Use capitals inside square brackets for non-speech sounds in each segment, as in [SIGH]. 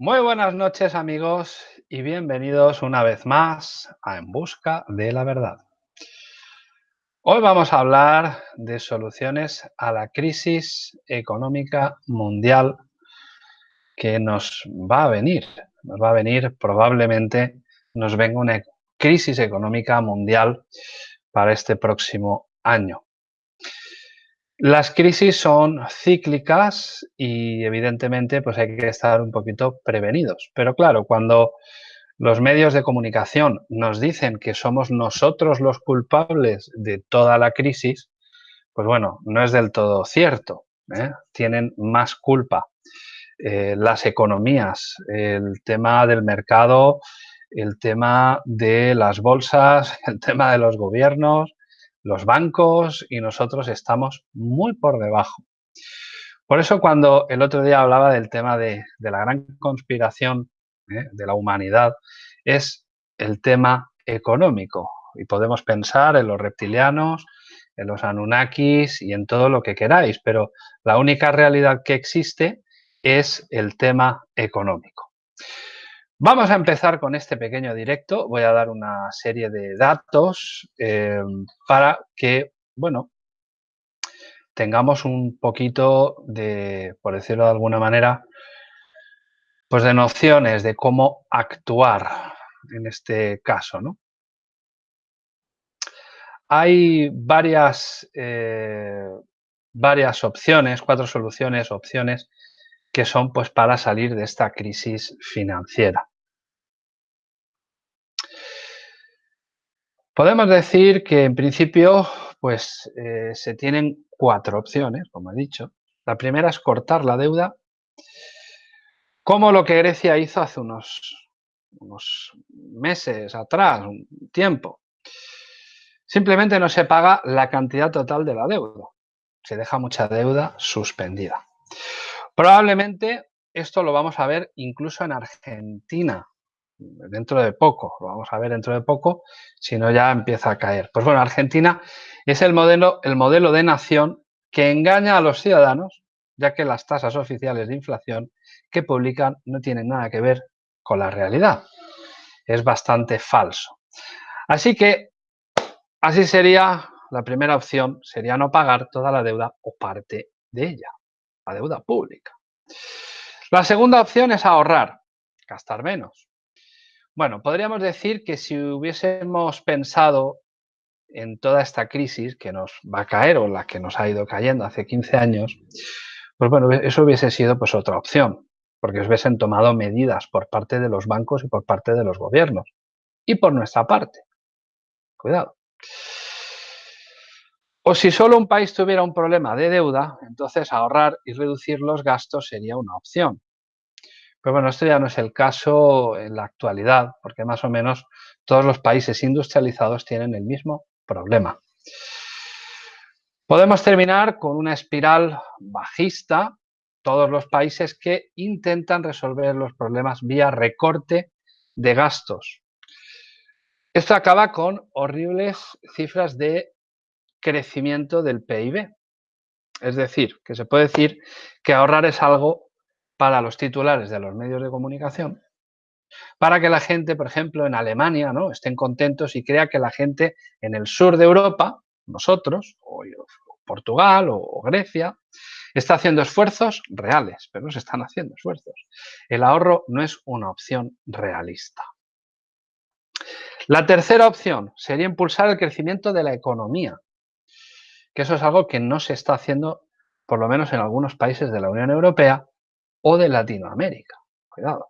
Muy buenas noches amigos y bienvenidos una vez más a En Busca de la Verdad. Hoy vamos a hablar de soluciones a la crisis económica mundial que nos va a venir. Nos va a venir probablemente, nos venga una crisis económica mundial para este próximo año. Las crisis son cíclicas y evidentemente pues hay que estar un poquito prevenidos. Pero claro, cuando los medios de comunicación nos dicen que somos nosotros los culpables de toda la crisis, pues bueno, no es del todo cierto. ¿eh? Tienen más culpa eh, las economías, el tema del mercado, el tema de las bolsas, [LAUGHS] el tema de los gobiernos, los bancos y nosotros estamos muy por debajo. Por eso cuando el otro día hablaba del tema de, la gran conspiración ¿eh? de la humanidad, es el tema económico. Y podemos pensar en los reptilianos, en los Anunnakis y en todo lo que queráis, pero la única realidad que existe es el tema económico. Vamos a empezar con este pequeño directo. Voy a dar una serie de datos eh, para que, bueno, tengamos un poquito de, por decirlo de alguna manera, pues de nociones de cómo actuar en este caso, ¿no? Hay varias, eh, varias opciones, cuatro soluciones, opciones que son pues para salir de esta crisis financiera. Podemos decir que en principio pues eh, se tienen cuatro opciones, como he dicho. La primera es cortar la deuda, como lo que Grecia hizo hace unos, unos meses atrás, un tiempo. Simplemente no se paga la cantidad total de la deuda. Se deja mucha deuda suspendida. Probablemente esto lo vamos a ver incluso en Argentina, dentro de poco, lo vamos a ver dentro de poco, si no ya empieza a caer. Pues bueno, Argentina es el modelo, el modelo de nación que engaña a los ciudadanos, ya que las tasas oficiales de inflación que publican no tienen nada que ver con la realidad. Es bastante falso. Así que, así sería, la primera opción sería no pagar toda la deuda o parte de ella la deuda pública. La segunda opción es ahorrar, gastar menos. Bueno, podríamos decir que si hubiésemos pensado en toda esta crisis que nos va a caer o la que nos ha ido cayendo hace 15 años, pues bueno, eso hubiese sido pues otra opción, porque hubiesen tomado medidas por parte de los bancos y por parte de los gobiernos y por nuestra parte. Cuidado. O si solo un país tuviera un problema de deuda, entonces ahorrar y reducir los gastos sería una opción. Pero bueno, esto ya no es el caso en la actualidad, porque más o menos todos los países industrializados tienen el mismo problema. Podemos terminar con una espiral bajista, todos los países que intentan resolver los problemas vía recorte de gastos. Esto acaba con horribles cifras de crecimiento del PIB. Es decir, que se puede decir que ahorrar es algo para los titulares de los medios de comunicación, para que la gente, por ejemplo, en Alemania, ¿no? estén contentos y crea que la gente en el sur de Europa, nosotros, o Portugal o Grecia, está haciendo esfuerzos reales, pero no se están haciendo esfuerzos. El ahorro no es una opción realista. La tercera opción sería impulsar el crecimiento de la economía que eso es algo que no se está haciendo, por lo menos en algunos países de la Unión Europea o de Latinoamérica. Cuidado.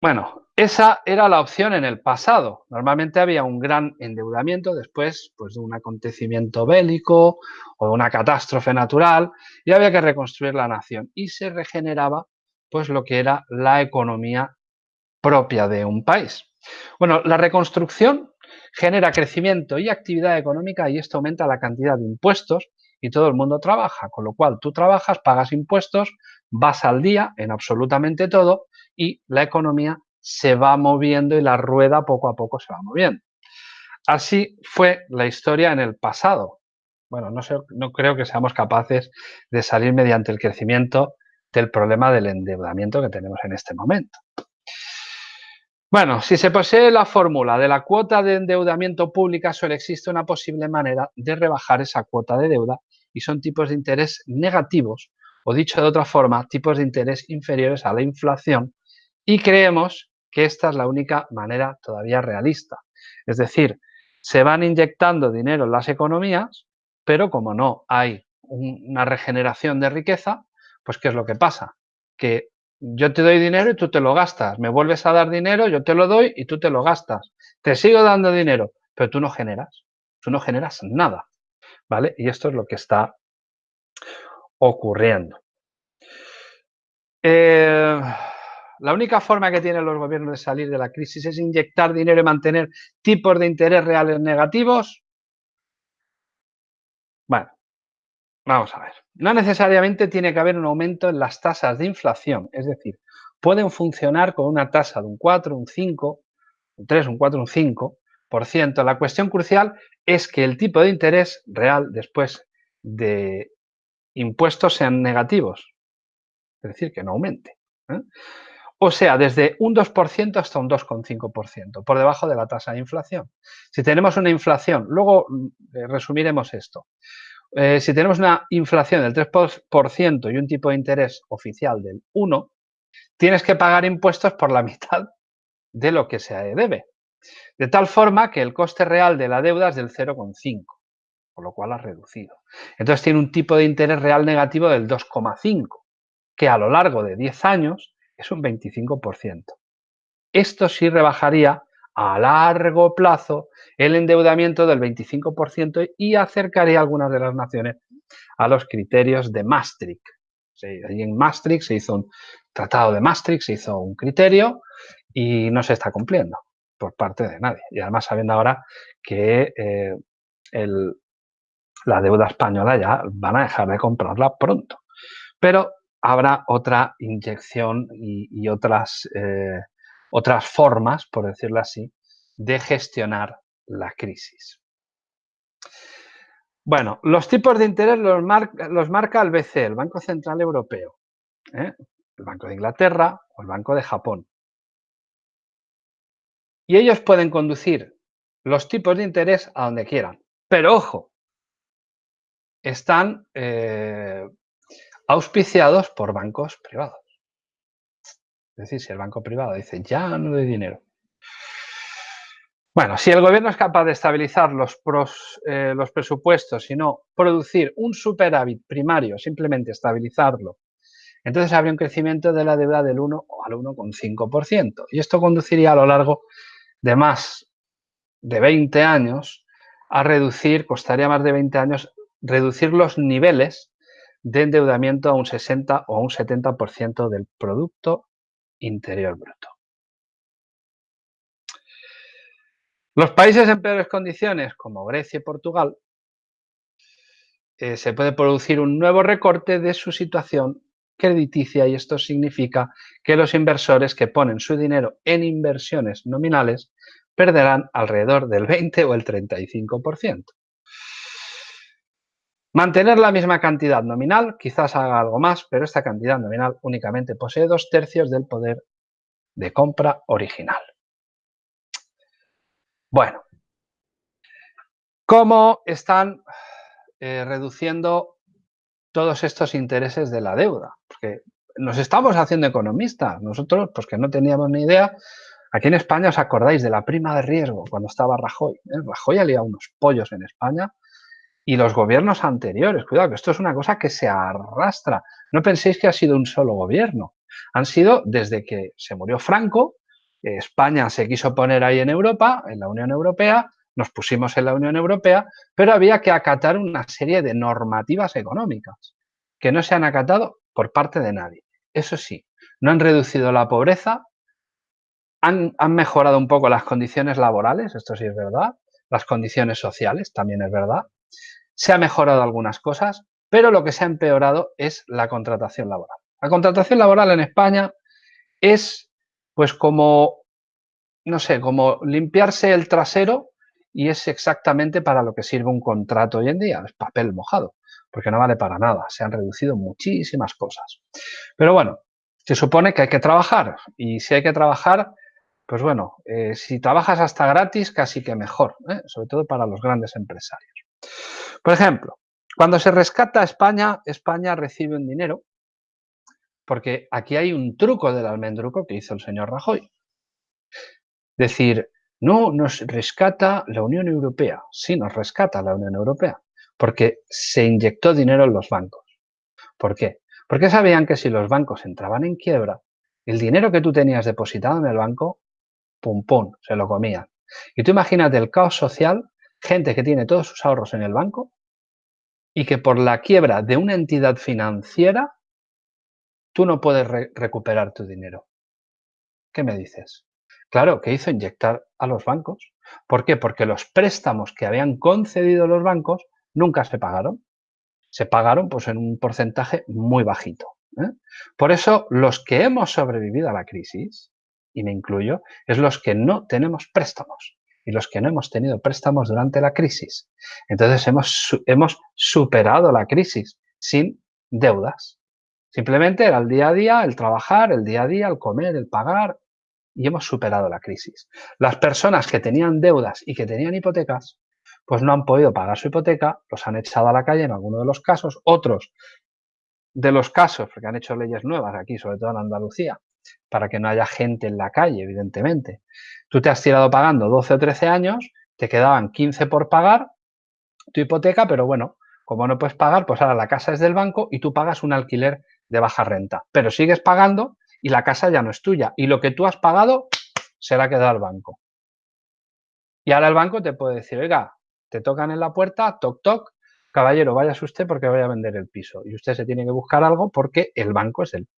Bueno, esa era la opción en el pasado. Normalmente había un gran endeudamiento después pues, de un acontecimiento bélico o de una catástrofe natural y había que reconstruir la nación y se regeneraba pues lo que era la economía propia de un país. Bueno, la reconstrucción genera crecimiento y actividad económica y esto aumenta la cantidad de impuestos y todo el mundo trabaja, con lo cual tú trabajas, pagas impuestos, vas al día en absolutamente todo y la economía se va moviendo y la rueda poco a poco se va moviendo. Así fue la historia en el pasado. Bueno, no, no creo que seamos capaces de salir mediante el crecimiento del problema del endeudamiento que tenemos en este momento. Bueno, si se posee la fórmula de la cuota de endeudamiento pública, solo existe una posible manera de rebajar esa cuota de deuda y son tipos de interés negativos o dicho de otra forma, tipos de interés inferiores a la inflación y creemos que esta es la única manera todavía realista. Es decir, se van inyectando dinero en las economías, pero como no hay una regeneración de riqueza, pues ¿qué es lo que pasa? Que yo te doy dinero y tú te lo gastas, me vuelves a dar dinero, yo te lo doy y tú te lo gastas. Te sigo dando dinero, pero tú no generas, tú no generas nada, ¿vale? Y esto es lo que está ocurriendo. Eh, la única forma que tienen los gobiernos de salir de la crisis es inyectar dinero y mantener tipos de interés reales negativos. Bueno, vamos a ver. No necesariamente tiene que haber un aumento en las tasas de inflación, es decir, pueden funcionar con una tasa de un 4, un 5, un 3, un 4, un 5 por ciento. La cuestión crucial es que el tipo de interés real después de impuestos sean negativos, es decir, que no aumente. ¿eh? O sea, desde un 2% hasta un 2,5%, por debajo de la tasa de inflación. Si tenemos una inflación, luego eh, resumiremos esto. Eh, si tenemos una inflación del 3% y un tipo de interés oficial del 1, tienes que pagar impuestos por la [LAUGHS] mitad de lo que se debe. De tal forma que el coste real de la deuda es del 0,5, por lo cual ha reducido. Entonces tiene un tipo de interés real negativo del 2,5, que a lo largo de 10 años es un 25%. Esto sí rebajaría a largo plazo el endeudamiento del 25% y acercaría a algunas de las naciones a los criterios de Maastricht. En Maastricht se hizo un tratado de Maastricht, se hizo un criterio y no se está cumpliendo por parte de nadie. Y además sabiendo ahora que eh, la deuda española ya van a dejar de comprarla pronto. Pero habrá otra inyección y, otras, eh, otras formas, por decirlo así, de gestionar la crisis. Bueno, los tipos de interés los, marca el BCE, el Banco Central Europeo, ¿eh? el Banco de Inglaterra o el Banco de Japón. Y ellos pueden conducir los tipos de interés a donde quieran. Pero ojo, están eh, auspiciados por bancos privados. Es decir, si el banco privado dice, ya no doy dinero. Bueno, si el gobierno es capaz de estabilizar los, eh, los presupuestos y no producir un superávit primario, simplemente estabilizarlo, entonces habría un crecimiento de la deuda del 1 al 1,5%. Y esto conduciría a lo largo de más de 20 años a reducir, costaría más de 20 años, reducir los niveles de endeudamiento a un 60 o un 70% del Producto Interior Bruto. Los países en peores condiciones, como Grecia y Portugal, eh, se puede producir un nuevo recorte de su situación crediticia y esto significa que los inversores que ponen su dinero en inversiones nominales perderán alrededor del 20 o el 35%. Mantener la misma cantidad nominal, quizás haga algo más, pero esta cantidad nominal únicamente posee dos tercios del poder de compra original. Bueno, ¿cómo están eh, reduciendo todos estos intereses de la deuda? Porque nos estamos haciendo economistas, nosotros pues que no teníamos ni idea. Aquí en España os acordáis de la prima de riesgo cuando estaba Rajoy. ¿eh? Rajoy había unos pollos en España y los gobiernos anteriores. Cuidado, que esto es una cosa que se arrastra. No penséis que ha sido un solo gobierno. Han sido desde que se murió Franco, España se quiso poner ahí en Europa, en la Unión Europea, nos pusimos en la Unión Europea, pero había que acatar una serie de normativas económicas que no se han acatado por parte de nadie. Eso sí, no han reducido la pobreza, han, mejorado un poco las condiciones laborales, esto sí es verdad, las condiciones sociales también es verdad, se ha mejorado algunas cosas, pero lo que se ha empeorado es la contratación laboral. La contratación laboral en España es pues como, no sé, como limpiarse el trasero y es exactamente para lo que sirve un contrato hoy en día, es papel mojado. porque no vale para nada, se han reducido muchísimas cosas. Pero bueno, se supone que hay que trabajar y si hay que trabajar, pues bueno, eh, si trabajas hasta gratis, casi que mejor, ¿eh? sobre todo para los grandes empresarios. Por ejemplo, cuando se rescata a España, España recibe un dinero, porque aquí hay un truco del almendruco que hizo el señor Rajoy. Decir, no nos rescata la Unión Europea. Sí, nos rescata la Unión Europea, porque se inyectó dinero en los bancos. ¿Por qué? Porque sabían que si los bancos entraban en quiebra, el dinero que tú tenías depositado en el banco, pum pum, se lo comían. Y tú imagínate el caos social, gente que tiene todos sus ahorros en el banco y que por la quiebra de una entidad financiera, tú no puedes recuperar tu dinero. ¿Qué me dices? Claro, que hizo inyectar a los bancos. ¿Por qué? Porque los préstamos que habían concedido los bancos nunca se pagaron. Se pagaron pues, en un porcentaje muy bajito. ¿eh? Por eso, los que hemos sobrevivido a la crisis, y me incluyo, es los que no tenemos préstamos y los que no hemos tenido préstamos durante la crisis. Entonces, hemos, hemos superado la crisis sin deudas. Simplemente era el día a día, el trabajar, el día a día, el comer, el pagar, y hemos superado la crisis. Las personas que tenían deudas y que tenían hipotecas, pues no han podido pagar su hipoteca, los han echado a la calle en algunos de los casos, otros de los casos, porque han hecho leyes nuevas aquí, sobre todo en Andalucía, para que no haya gente en la calle, evidentemente. Tú te has tirado pagando 12 o 13 años, te quedaban 15 por pagar tu hipoteca, pero bueno, como no puedes pagar, pues ahora la casa es del banco y tú pagas un alquiler de baja renta, pero sigues pagando y la casa ya no es tuya. Y lo que tú has pagado se la ha quedado al banco. Y ahora el banco te puede decir, oiga, te tocan en la puerta, toc, toc, caballero, váyase usted porque voy a vender el piso. Y usted se tiene que buscar algo porque el banco es el,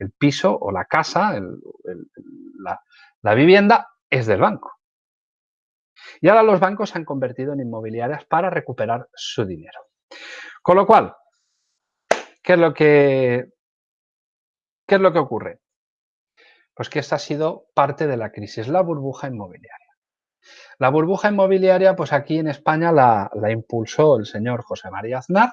el piso o la casa, la, la vivienda es del banco. Y ahora los bancos se han convertido en inmobiliarias para recuperar su dinero. Con lo cual, ¿qué es lo que, qué es lo que ocurre? Pues que esta ha sido parte de la crisis, la burbuja inmobiliaria. La burbuja inmobiliaria, pues aquí en España la, impulsó el señor José María Aznar,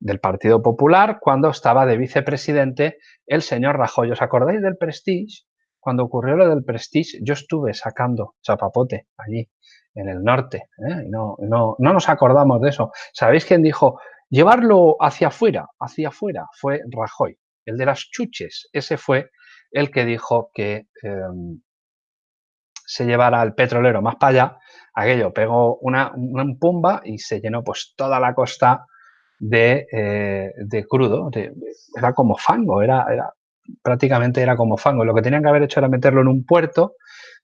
del Partido Popular, cuando estaba de vicepresidente el señor Rajoy. ¿Os acordáis del Prestige? Cuando ocurrió lo del Prestige, yo estuve sacando chapapote allí, en el norte, ¿eh? no, no, no nos acordamos de eso. ¿Sabéis quién dijo, llevarlo hacia afuera, hacia afuera? Fue Rajoy, el de las chuches. Ese fue el que dijo que em, se llevara al petrolero más para allá, aquello pegó una, pumba y se llenó pues toda la costa de, eh, crudo, era como fango, era, era, prácticamente era como fango. Lo que tenían que haber hecho era meterlo en un puerto,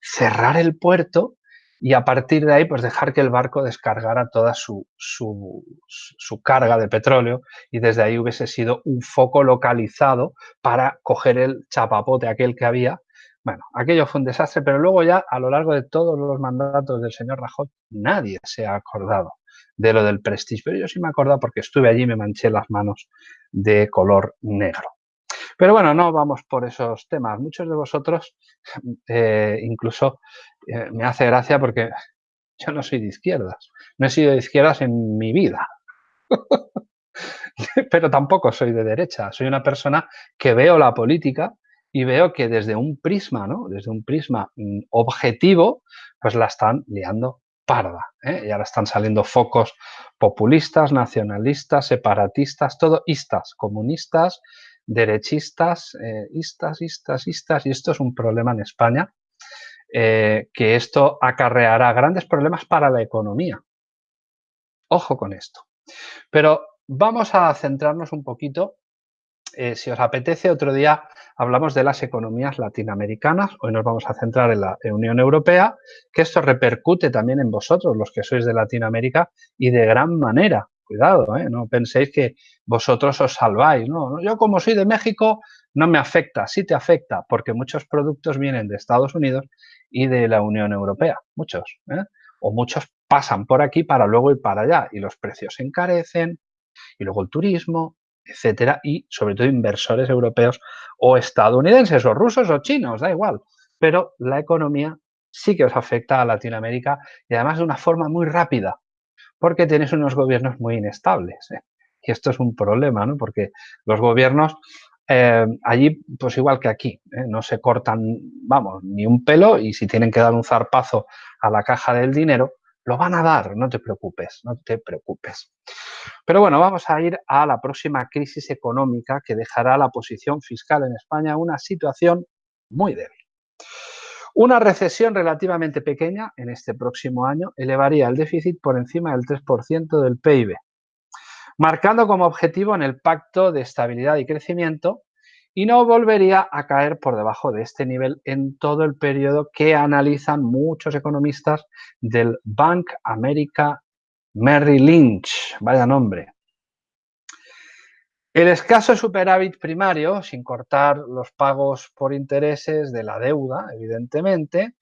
cerrar el puerto y a partir de ahí pues dejar que el barco descargara toda su, su, su, carga de petróleo y desde ahí hubiese sido un foco localizado para coger el chapapote aquel que había. Bueno, aquello fue un desastre, pero luego ya a lo largo de todos los mandatos del señor Rajoy nadie se ha acordado de lo del Prestige, pero yo sí me he acordado porque estuve allí y me manché las manos de color negro. Pero bueno, no vamos por esos temas. Muchos de vosotros, [LAUGHS] eh, incluso eh, me hace gracia porque [LAUGHS] yo no soy de izquierdas. No he sido de izquierdas en mi vida. [LAUGHS] Pero tampoco soy de derecha. Soy una persona que veo la política y veo que desde un prisma, ¿no? Desde un prisma mm, objetivo, pues la están liando parda. ¿eh? Y ahora están saliendo focos populistas, nacionalistas, separatistas, todo istas, comunistas, derechistas, eh, istas, istas, istas, y esto es un problema en España, eh, que esto acarreará grandes problemas para la economía. Ojo con esto. Pero vamos a centrarnos un poquito, eh, si os apetece, otro día hablamos de las economías latinoamericanas, hoy nos vamos a centrar en la Unión Europea, que esto repercute también en vosotros, los que sois de Latinoamérica, y de gran manera, Cuidado, ¿eh? no penséis que vosotros os salváis. No, yo como soy de México no me afecta, sí te afecta, porque muchos productos vienen de Estados Unidos y de la Unión Europea, muchos. ¿eh? O muchos pasan por aquí para luego ir para allá y los precios encarecen y luego el turismo, etcétera, y sobre todo inversores europeos o estadounidenses o rusos o chinos, da igual. Pero la economía sí que os afecta a Latinoamérica y además de una forma muy rápida porque tienes unos gobiernos muy inestables. ¿eh? Y esto es un problema, ¿no? Porque los gobiernos eh, allí, pues igual que aquí, ¿eh? no se cortan, vamos, ni un pelo y si tienen que dar un zarpazo a la caja del dinero, lo van a dar, no te preocupes, no te preocupes. Pero bueno, vamos a ir a la próxima crisis económica que dejará la posición fiscal en España una situación muy débil. Una recesión relativamente pequeña en este próximo año elevaría el déficit por encima del 3% del PIB, marcando como objetivo en el Pacto de Estabilidad y Crecimiento y no volvería a caer por debajo de este nivel en todo el periodo que analizan muchos economistas del Bank America Merrill Lynch. Vaya nombre. El escaso superávit primario, sin cortar los pagos por intereses de la deuda, evidentemente,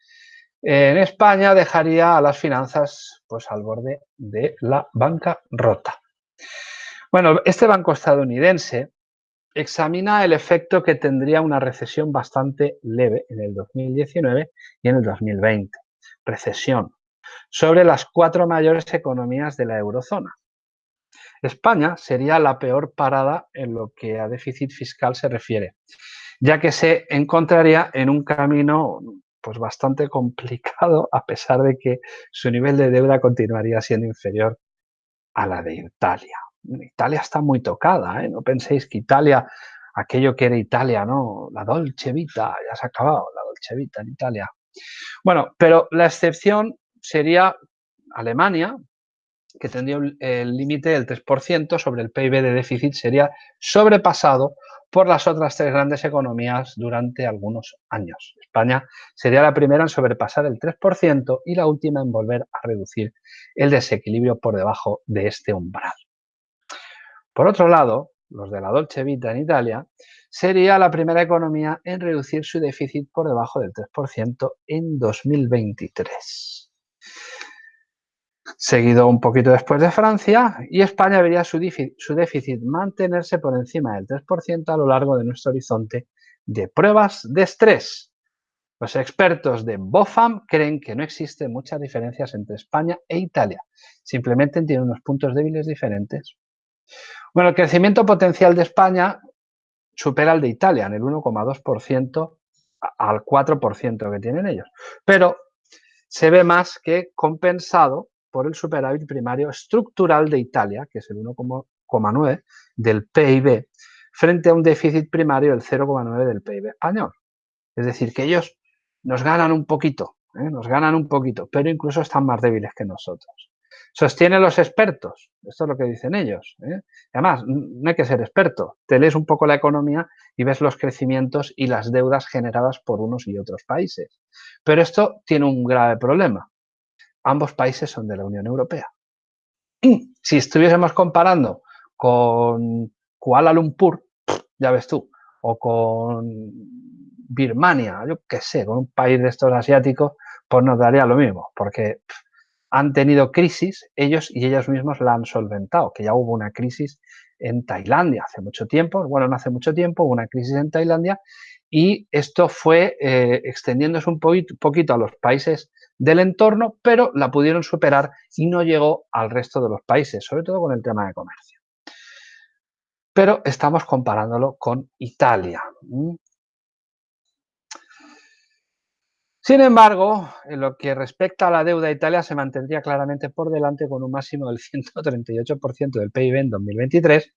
en España dejaría a las finanzas pues, al borde de la banca rota. Bueno, este banco estadounidense examina el efecto que tendría una recesión bastante leve en el 2019 y en el 2020. Recesión sobre las cuatro mayores economías de la eurozona. España sería la peor parada en lo que a déficit fiscal se refiere, ya que se encontraría en un camino pues bastante complicado a pesar de que su nivel de deuda continuaría siendo inferior a la de Italia. Italia está muy tocada, ¿eh? no penséis que Italia, aquello que era Italia, ¿no? La Dolce Vita, ya se ha acabado la Dolce Vita en Italia. Bueno, pero la excepción sería Alemania, que tendría el límite del 3% sobre el PIB de déficit, sería sobrepasado por las otras tres grandes economías durante algunos años. España sería la primera en sobrepasar el 3% y la última en volver a reducir el desequilibrio por debajo de este umbral. Por otro lado, los de la Dolce Vita en Italia, sería la primera economía en reducir su déficit por debajo del 3% en 2023 seguido un poquito después de Francia, y España vería su, déficit mantenerse por encima del 3% a lo largo de nuestro horizonte de pruebas de estrés. Los expertos de BOFAM creen que no existen muchas diferencias entre España e Italia, simplemente tienen unos puntos débiles diferentes. Bueno, el crecimiento potencial de España supera el de Italia en el 1,2% al 4% que tienen ellos, pero se ve más que compensado por el superávit primario estructural de Italia, que es el 1,9 del PIB, frente a un déficit primario del 0,9 del PIB español. Es decir, que ellos nos ganan un poquito, ¿eh? nos ganan un poquito, pero incluso están más débiles que nosotros. Sostienen los expertos, esto es lo que dicen ellos. ¿eh? Además, no hay que ser experto, te lees un poco la economía y ves los crecimientos y las deudas generadas por unos y otros países. Pero esto tiene un grave problema ambos países son de la Unión Europea. [CLEARS THROAT] Si estuviésemos comparando con Kuala Lumpur, [CLEARS THROAT] ya ves tú, o con Birmania, yo qué sé, con un país de estos asiáticos, pues nos daría lo mismo, porque han tenido crisis, ellos y ellos mismos la han solventado, que ya hubo una crisis en Tailandia hace mucho tiempo, bueno, no hace mucho tiempo, hubo una crisis en Tailandia y esto fue eh, extendiéndose un poquito a los países del entorno, pero la pudieron superar y no llegó al resto de los países, sobre todo con el tema de comercio. Pero estamos comparándolo con Italia. Sin embargo, en lo que respecta a la deuda, Italia se mantendría claramente por delante con un máximo del [LAUGHS] 138% del PIB en 2023,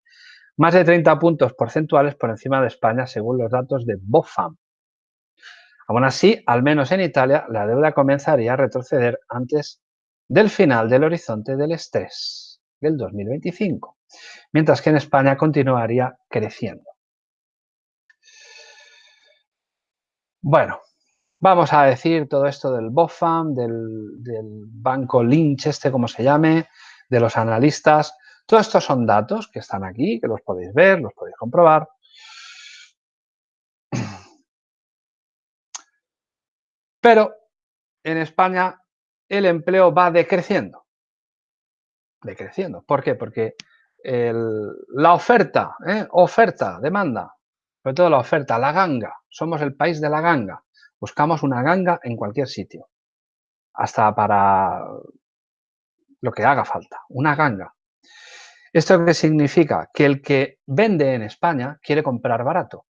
más de 30 puntos porcentuales por encima de España según los datos de BOFAM. Aún así, al menos en Italia, la deuda comenzaría a retroceder antes del final del horizonte del estrés del 2025, mientras que en España continuaría creciendo. Bueno, vamos a decir todo esto del BOFAM, del, banco Lynch, este como se llame, de los analistas. Todos estos son datos que están aquí, que los podéis ver, los podéis comprobar. Pero en España el empleo va decreciendo. Decreciendo. ¿Por qué? Porque la oferta, ¿eh? oferta, demanda, sobre todo la oferta, la ganga. Somos el país de la ganga. Buscamos una ganga en cualquier sitio. Hasta para lo que haga falta. Una ganga. ¿Esto qué significa? Que el que vende en España quiere comprar barato.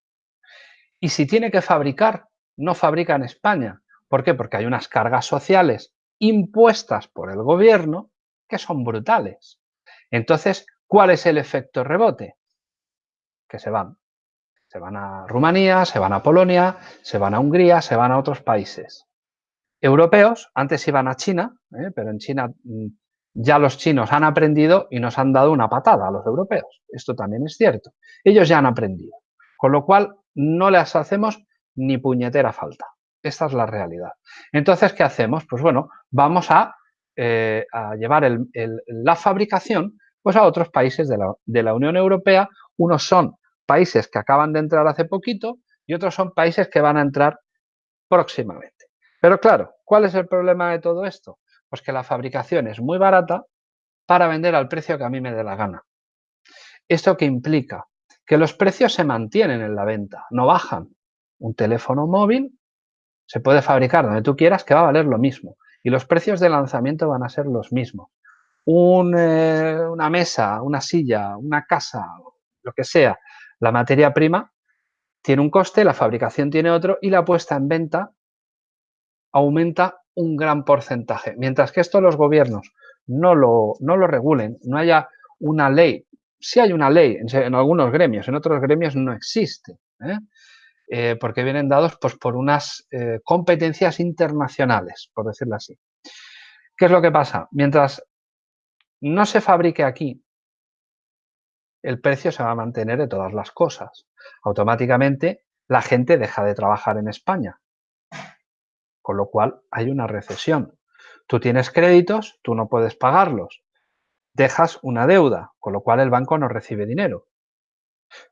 Y si tiene que fabricar, no fabrica en España. ¿Por qué? Porque hay unas cargas sociales impuestas por el gobierno que son brutales. Entonces, ¿cuál es el efecto rebote? Que se van. Se van a Rumanía, se van a Polonia, se van a Hungría, se van a otros países. Europeos, antes iban a China, ¿eh? pero en China mm, ya los chinos han aprendido y nos han dado una patada a los europeos. Esto también es cierto. Ellos ya han aprendido. Con lo cual, no les hacemos ni puñetera falta. Esta es la realidad. Entonces, ¿qué hacemos? Pues bueno, vamos a, eh, llevar la fabricación pues a otros países de la, de la Unión Europea. Unos son países que acaban de entrar hace poquito y otros son países que van a entrar próximamente. Pero claro, ¿cuál es el problema de todo esto? Pues que la fabricación es muy barata para vender al precio que a mí me dé la gana. ¿Esto qué implica? Que los precios se mantienen en la venta, no bajan. Un teléfono móvil se puede fabricar donde tú quieras que va a valer lo mismo y los precios de lanzamiento van a ser los mismos. Eh, una mesa, una silla, una casa, lo que sea, la materia prima tiene un coste, la fabricación tiene otro y la puesta en venta aumenta un gran porcentaje. Mientras que esto los gobiernos no lo, no lo regulen, no haya una ley, sí hay una ley en, algunos gremios, en otros gremios no existe, ¿eh? Eh, porque vienen dados pues, por unas eh, competencias internacionales, por decirlo así. ¿Qué es lo que pasa? Mientras no se fabrique aquí, el precio se va a mantener de todas las cosas. Automáticamente la gente deja de trabajar en España con lo cual hay una recesión. Tú tienes créditos, tú no puedes pagarlos, dejas una deuda, con lo cual el banco no recibe dinero.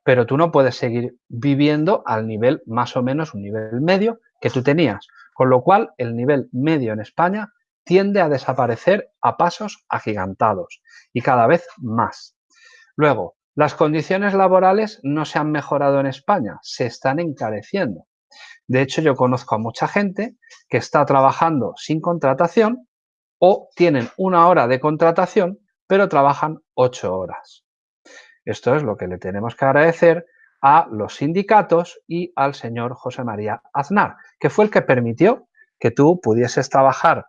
Pero tú no puedes seguir viviendo al nivel más o menos un nivel medio que tú tenías, con lo cual el nivel medio en España tiende a desaparecer a pasos agigantados y cada vez más. Luego, las condiciones laborales no se han mejorado en España, se están encareciendo. De hecho, yo conozco a mucha gente que está trabajando sin contratación o tienen una hora de contratación, pero trabajan ocho horas. Esto es lo que le tenemos que agradecer a los sindicatos y al señor José María Aznar, que fue el que permitió que tú pudieses trabajar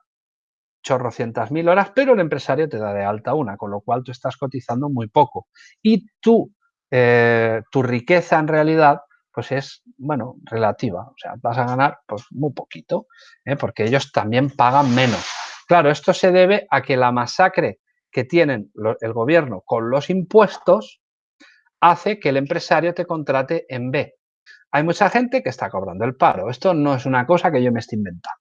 chorrocientas mil horas, pero el empresario te da de alta una, con lo cual tú estás cotizando muy poco. Y tú, eh, tu riqueza en realidad pues es, bueno, relativa. O sea, vas a ganar pues muy poquito, ¿eh? porque ellos también pagan menos. Claro, esto se debe a que la masacre que tienen el gobierno con los impuestos hace que el empresario te contrate en B. Hay mucha gente que está cobrando el paro. Esto no es una cosa que yo me esté inventando.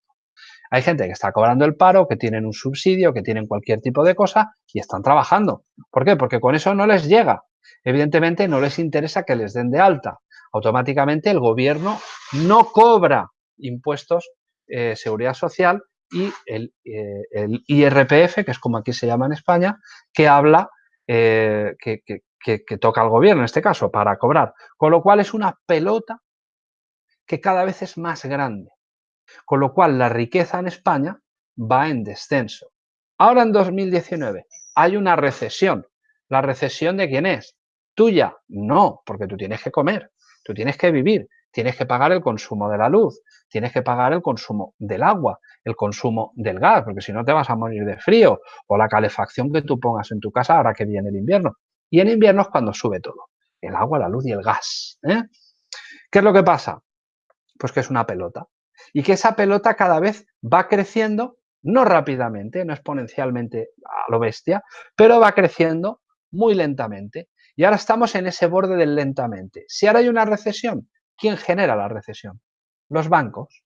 Hay gente que está cobrando el paro, que tienen un subsidio, que tienen cualquier tipo de cosa y están trabajando. ¿Por qué? Porque con eso no les llega. Evidentemente no les interesa que les den de alta automáticamente el gobierno no cobra impuestos, eh, seguridad social y el, eh, IRPF, que es como aquí se llama en España, que habla, eh, que toca al gobierno en este caso para cobrar. Con lo cual es una pelota que cada vez es más grande. Con lo cual la riqueza en España va en descenso. Ahora en 2019 hay una recesión. ¿La recesión de quién es? ¿Tuya? No, porque tú tienes que comer. Tú tienes que vivir, tienes que pagar el consumo de la luz, tienes que pagar el consumo del agua, el consumo del gas, porque si no te vas a morir de frío, o la calefacción que tú pongas en tu casa ahora que viene el invierno. Y en invierno es cuando sube todo, el agua, la luz y el gas. ¿eh? ¿Qué es lo que pasa? Pues que es una pelota. Y que esa pelota cada vez va creciendo, no rápidamente, no exponencialmente a lo bestia, pero va creciendo muy lentamente. Y ahora estamos en ese borde del lentamente. Si ahora hay una recesión, ¿quién genera la recesión? Los bancos,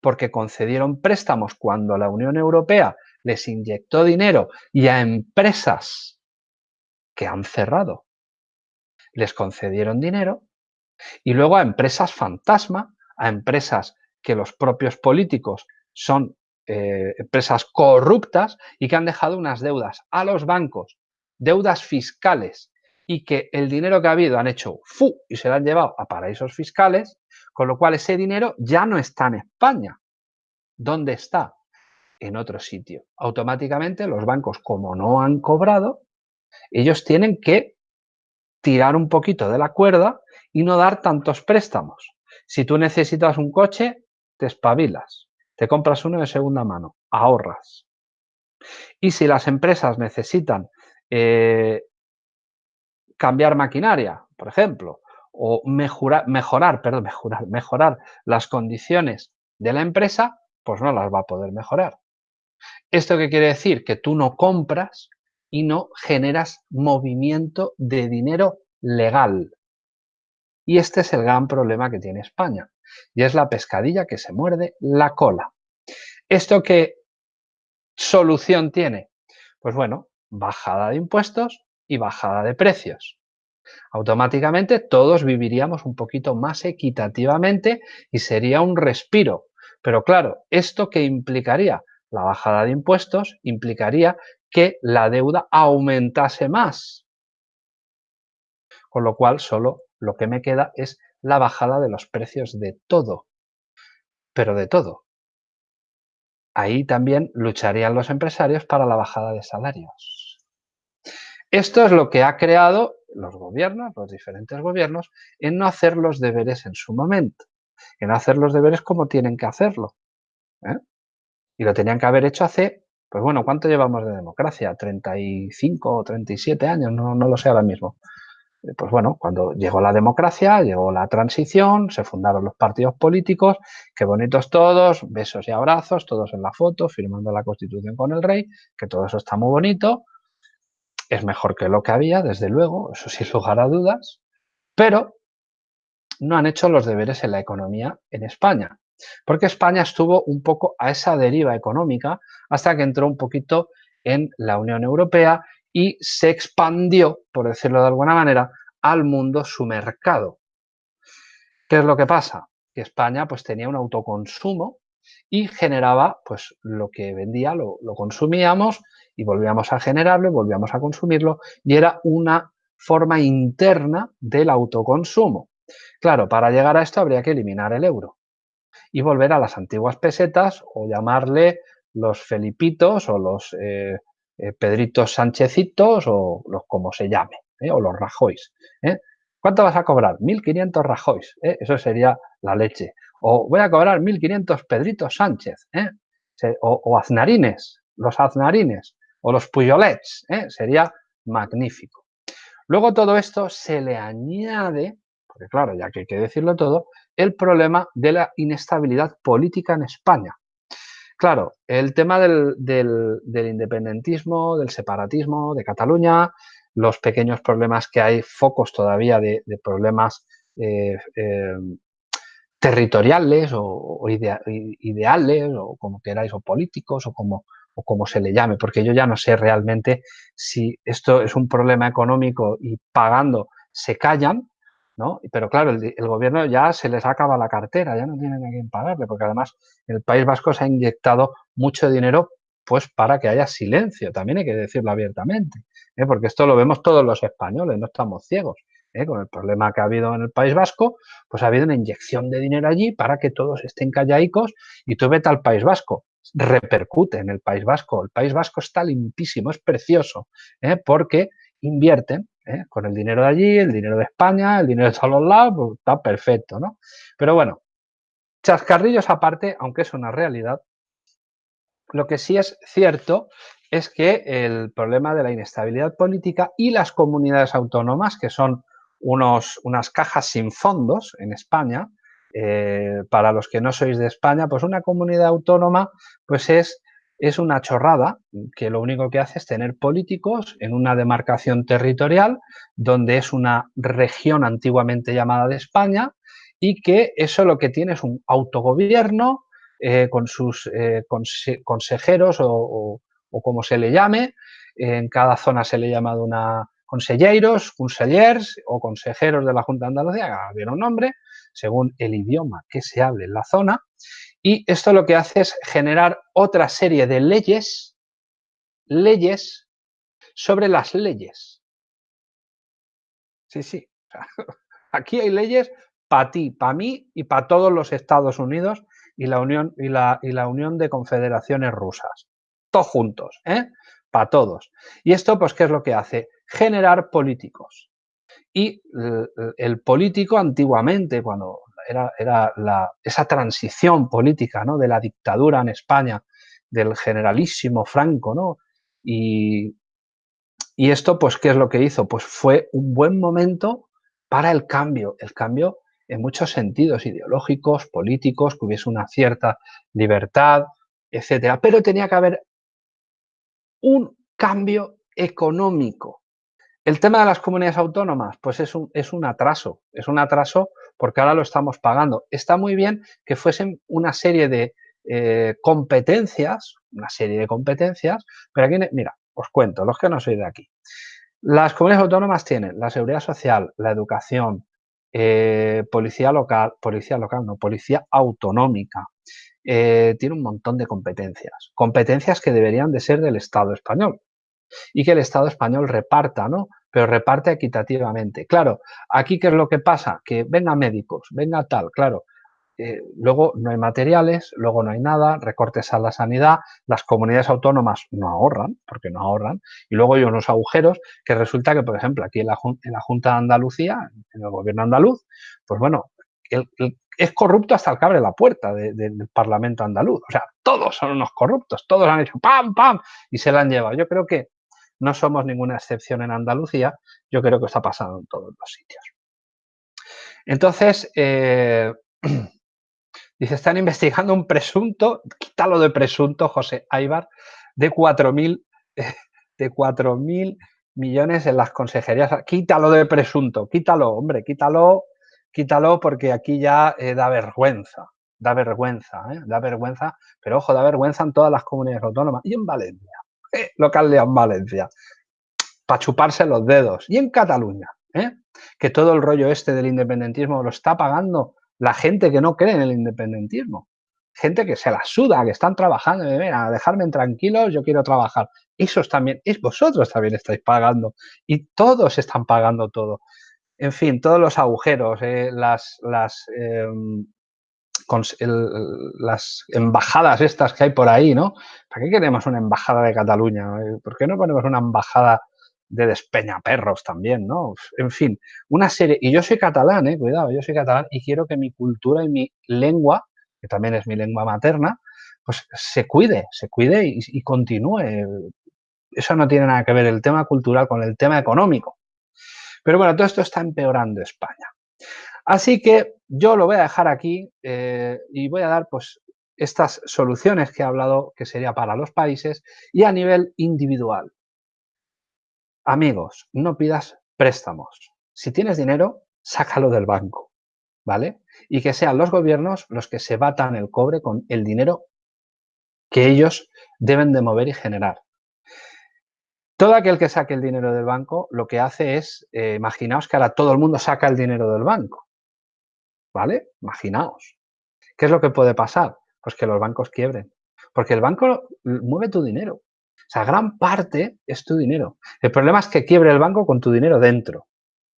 porque concedieron préstamos cuando la Unión Europea les inyectó dinero y a empresas que han cerrado les concedieron dinero y luego a empresas fantasma, a empresas que los propios políticos son eh, empresas corruptas y que han dejado unas deudas a los bancos, deudas fiscales y que el dinero que ha habido han hecho fu y se lo han llevado a paraísos fiscales, con lo cual ese dinero ya no está en España. ¿Dónde está? En otro sitio. Automáticamente los bancos, como no han cobrado, ellos tienen que tirar un poquito de la cuerda y no dar tantos préstamos. Si tú necesitas un coche, te espabilas, te compras uno de segunda mano, ahorras. Y si las empresas necesitan eh, cambiar maquinaria, por ejemplo, o [LAUGHS] mejorar, mejorar, las condiciones de la empresa, pues no las va a poder mejorar. ¿Esto qué quiere decir? Que tú no compras y no generas movimiento de dinero legal. Y este es el gran problema que tiene España. Y es la pescadilla que se muerde la cola. ¿Esto qué solución tiene? Pues bueno, bajada de impuestos y bajada de precios. Automáticamente todos viviríamos un poquito más equitativamente y sería un respiro. Pero claro, ¿esto qué implicaría? La bajada de impuestos implicaría que la deuda aumentase más. Con lo cual, solo lo que me queda es la bajada de los precios de todo. Pero de todo. Ahí también lucharían los empresarios para la bajada de salarios. Esto es lo que ha creado los gobiernos, los diferentes gobiernos, en no hacer los deberes en su momento, en hacer los deberes como tienen que hacerlo. ¿eh? Y lo tenían que haber hecho hace, pues bueno, ¿cuánto llevamos de democracia? ¿35 o 37 años? No, no lo sé ahora mismo. Eh, pues bueno, cuando llegó la democracia, llegó la transición, se fundaron los partidos políticos, qué bonitos todos, besos y abrazos, todos en la foto, firmando la Constitución con el rey, que todo eso está muy bonito, es mejor que lo que había, desde luego, eso [LAUGHS] sin lugar a dudas, pero no han hecho los deberes en la economía en España, porque España estuvo un poco a esa deriva económica hasta que entró un poquito en la Unión Europea y se expandió, por decirlo de alguna manera, al mundo su mercado. ¿Qué es lo que pasa? Que España pues tenía un autoconsumo y generaba pues lo que vendía, lo, lo consumíamos y volvíamos a generarlo volvíamos a consumirlo y era una forma interna del autoconsumo. Claro, para llegar a esto habría que eliminar el euro y volver a las antiguas pesetas o llamarle los Felipitos o los eh, eh, Pedritos Sánchezitos o los como se llame, ¿eh? o los Rajois. ¿Cuánto vas a cobrar? 1.500 Rajois, eso sería la leche. O voy a cobrar 1.500 Pedritos Sánchez, o, o Aznarines, los Aznarines, o los Puyolets, sería magnífico. Luego todo esto se le añade, porque claro, ya que hay que decirlo todo, el problema de la inestabilidad política en España. Claro, el tema del, independentismo, del separatismo de Cataluña, los pequeños problemas que hay, focos todavía de, problemas eh, eh, territoriales o, ideales o como queráis, o políticos o como, o como se le llame, porque yo ya no sé realmente si esto es un problema económico y pagando se callan pero claro, el, gobierno ya se les acaba la cartera, ya no tienen a quién pagarle, porque además el País Vasco se ha inyectado mucho dinero pues para que haya silencio, también hay que decirlo abiertamente, ¿eh? porque esto lo vemos todos los españoles, no estamos ciegos. ¿eh? Con el problema que ha habido en el País Vasco, pues ha habido una inyección de dinero allí para que todos estén callaicos y tú vete al País Vasco, repercute en el País Vasco. El País Vasco está limpísimo, es precioso, ¿eh? porque invierten ¿eh? Con el dinero de allí, el dinero de España, el dinero de todos lados, pues está perfecto, ¿no? Pero bueno, chascarrillos aparte, aunque es una realidad, lo que sí es cierto es que el problema de la inestabilidad política y las comunidades autónomas, que son unos, unas cajas sin fondos en España, eh, para los que no sois de España, pues una comunidad autónoma pues es es una chorrada que lo único que hace es tener políticos en una demarcación territorial donde es una región antiguamente llamada de España y que eso lo que tiene es un autogobierno eh, con sus eh, consejeros o, como se le llame. En cada zona se le llama de una consejeros, consellers o consejeros de la Junta de Andalucía, que un nombre, según el idioma que se hable en la zona. Y esto lo que hace es generar otra serie de leyes, leyes sobre las leyes. Sí, sí. [LAUGHS] Aquí hay leyes para ti, para mí y para todos los Estados Unidos y la Unión, y la, y la Unión de Confederaciones Rusas. Todos juntos, ¿eh? Para todos. Y esto, pues, ¿qué es lo que hace? generar políticos. Y el, político antiguamente, cuando era, esa transición política ¿no? de la dictadura en España, del generalísimo Franco. Y, y esto, pues, ¿qué es lo que hizo? Pues fue un buen momento para el cambio, el cambio en muchos sentidos ideológicos, políticos, que hubiese una cierta libertad, etcétera. Pero tenía que haber un cambio económico. El tema de las comunidades autónomas, pues es un, es un atraso, es un atraso porque ahora lo estamos pagando. Está muy bien que fuesen una serie de eh, competencias, una serie de competencias, pero aquí, mira, os cuento, los que no sois de aquí. Las comunidades autónomas tienen la seguridad social, la educación, eh, policía local, policía local, no, policía autonómica. Eh, tiene un montón de competencias, competencias que deberían de ser del Estado español y que el Estado español reparta, ¿no? Pero reparte equitativamente. Claro, aquí ¿qué es lo que pasa? Que venga médicos, venga tal, claro, eh, luego no hay materiales, luego no hay nada, recortes a la sanidad, las comunidades autónomas no ahorran, porque no ahorran, y luego hay unos agujeros que resulta que, por ejemplo, aquí en la, Junta de Andalucía, en el gobierno andaluz, pues bueno, es corrupto hasta el que abre la puerta del Parlamento andaluz. O sea, todos son unos corruptos, todos han hecho pam, pam, y se la han llevado. Yo creo que no somos ninguna excepción en Andalucía, yo creo que está pasando en todos los sitios. Entonces, eh, [CLEARS THROAT] Dice, están investigando un presunto, quítalo de presunto, José Aibar, de 4.000 [LAUGHS] de 4.000 millones en las consejerías. Quítalo de presunto, quítalo, hombre, quítalo, quítalo porque aquí ya eh, da vergüenza, da vergüenza, ¿eh? da vergüenza, pero ojo, da vergüenza en todas las comunidades autónomas y en Valencia, local de en Valencia, para chuparse los dedos. Y en Cataluña, ¿eh? que todo el rollo este del independentismo lo está pagando la gente que no cree en el independentismo. Gente que se la suda, que están trabajando, y a dejarme tranquilos, yo quiero trabajar. Esos también, es vosotros también estáis pagando y todos están pagando todo. En fin, todos los agujeros, eh, las, las, em, las embajadas estas que hay por ahí, ¿no? ¿Para qué queremos una embajada de Cataluña? ¿Por qué no ponemos una embajada de despeñaperros también, ¿no? En fin, una serie, y yo soy catalán, eh, cuidado, yo soy catalán y quiero que mi cultura y mi lengua, que también es mi lengua materna, pues se cuide, se cuide y, continúe. Eso no tiene nada que ver el tema cultural con el tema económico. Pero bueno, todo esto está empeorando España. Así que yo lo voy a dejar aquí eh, y voy a dar pues estas soluciones que he hablado que sería para los países y a nivel individual. Amigos, no pidas préstamos. Si tienes dinero, sácalo del banco, ¿vale? Y que sean los gobiernos los que se batan el cobre con el dinero que ellos deben de mover y generar. Todo aquel que saque el dinero del banco lo que hace es, eh, imaginaos que ahora todo el mundo saca el dinero del banco, ¿vale? Imaginaos. ¿Qué es lo que puede pasar? Pues que los bancos quiebren, porque el banco mueve tu dinero. O sea, gran parte es tu dinero. El problema es que quiebre el banco con tu dinero dentro.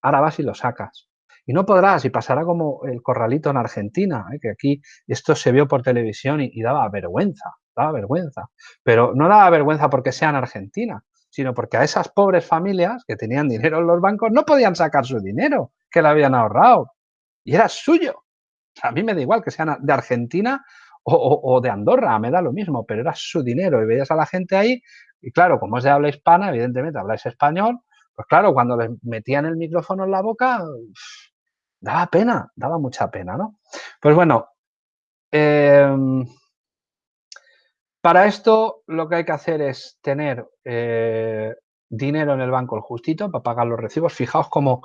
Ahora vas y lo sacas. Y no podrás, y pasará como el corralito en Argentina, ¿eh? que aquí esto se vio por televisión y, daba vergüenza, daba vergüenza. Pero no daba vergüenza porque sea en Argentina, sino porque a esas pobres familias que tenían dinero en los bancos no podían sacar su dinero, que le habían ahorrado. Y era suyo. a mí me da igual que sean de Argentina o, de Andorra, me da lo mismo, pero era su dinero y veías a la gente ahí y claro, como es de habla hispana, evidentemente habláis español, pues claro, cuando les metían el micrófono en la boca, daba pena, daba mucha pena, ¿no? Pues bueno, em, para esto lo que hay que hacer es tener eh, dinero en el banco el justito para pagar los recibos. Fijaos como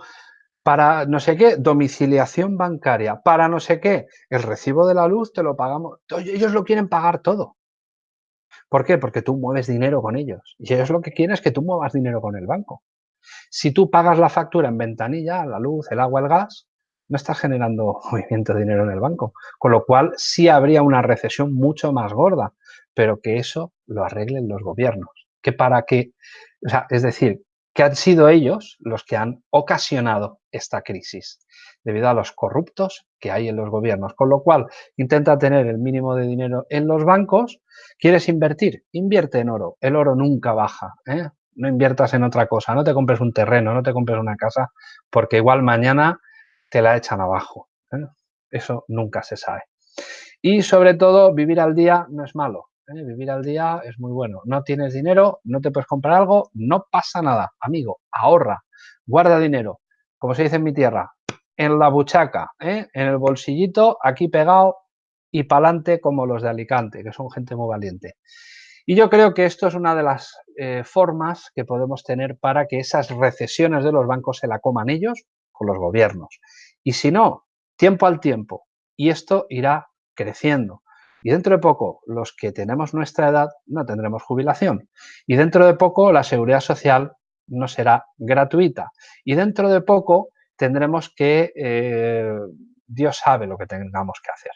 para no sé qué, domiciliación bancaria, para no sé qué, el recibo de la luz te lo pagamos. Ellos lo quieren pagar todo. ¿Por qué? Porque tú mueves dinero con ellos. Y ellos lo que quieren es que tú muevas dinero con el banco. Si tú pagas la factura en ventanilla, la luz, el agua, el gas, no estás generando [LAUGHS] movimiento de dinero en el banco. Con lo cual sí habría una recesión mucho más gorda, pero que eso lo arreglen los gobiernos. Que para que, o sea, es decir, que han sido ellos los que han ocasionado esta crisis, debido a los corruptos que hay en los gobiernos. Con lo cual, intenta tener el mínimo de dinero en los bancos. ¿Quieres invertir? Invierte en oro. El oro nunca baja. ¿eh? no inviertas en otra cosa, no te compres un terreno, no te compres una casa, porque igual mañana te la echan abajo. ¿eh? Eso nunca se sabe. Y sobre todo, vivir al día no es malo. ¿Eh? Vivir al día es muy bueno. No tienes dinero, no te puedes comprar algo, no pasa nada. Amigo, ahorra, guarda dinero. Como se dice en mi tierra, en la buchaca, ¿eh? en el bolsillito, aquí pegado y pa'lante como los de Alicante, que son gente muy valiente. Y yo creo que esto es una de las eh, formas que podemos tener para que esas recesiones de los bancos se la coman ellos con los gobiernos. Y si no, tiempo al tiempo. Y esto irá creciendo. Y dentro de poco, los que tenemos nuestra edad no tendremos jubilación. Y dentro de poco, la seguridad social no será gratuita. Y dentro de poco, tendremos que, eh, Dios sabe lo que tengamos que hacer.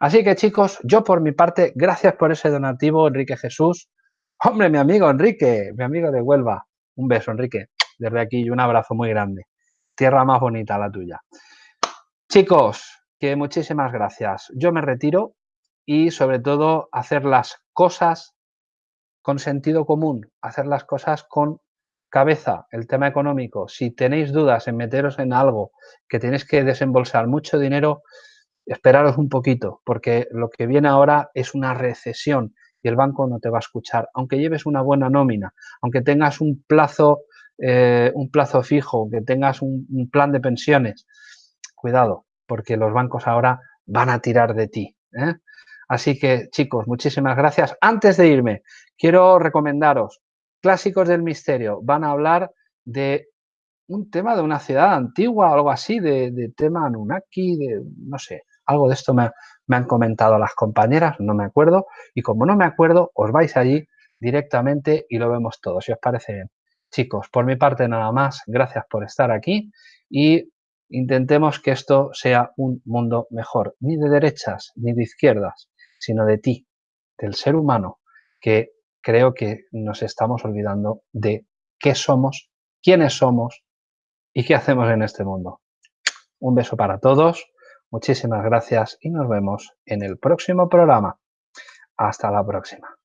Así que chicos, yo por mi parte, gracias por ese donativo, Enrique Jesús. Hombre, mi amigo Enrique, mi amigo de Huelva. Un beso, Enrique, desde aquí y un abrazo muy grande. Tierra más bonita la tuya. Chicos, que muchísimas gracias. Yo me retiro y sobre todo hacer las cosas con sentido común, hacer las cosas con cabeza, el tema económico. Si tenéis dudas en meteros en algo que tenéis que desembolsar mucho dinero, esperaros un poquito, porque lo que viene ahora es una recesión y el banco no te va a escuchar. Aunque lleves una buena nómina, aunque tengas un plazo, eh, un plazo fijo, que tengas un, plan de pensiones, cuidado, porque los bancos ahora van a tirar de ti. ¿eh? Así que, chicos, muchísimas gracias. Antes de irme, quiero recomendaros Clásicos del Misterio. Van a hablar de un tema de una ciudad antigua, algo así, de, tema Anunnaki, de, no sé, algo de esto me, han comentado las compañeras, no me acuerdo. Y como no me acuerdo, os vais allí directamente y lo vemos todo, si os parece bien. Chicos, por mi parte nada más, gracias por estar aquí y intentemos que esto sea un mundo mejor, ni de derechas ni de izquierdas, sino de ti, del ser humano, que creo que nos estamos olvidando de qué somos, quiénes somos y qué hacemos en este mundo. Un beso para todos Muchísimas gracias y nos vemos en el próximo programa. Hasta la próxima.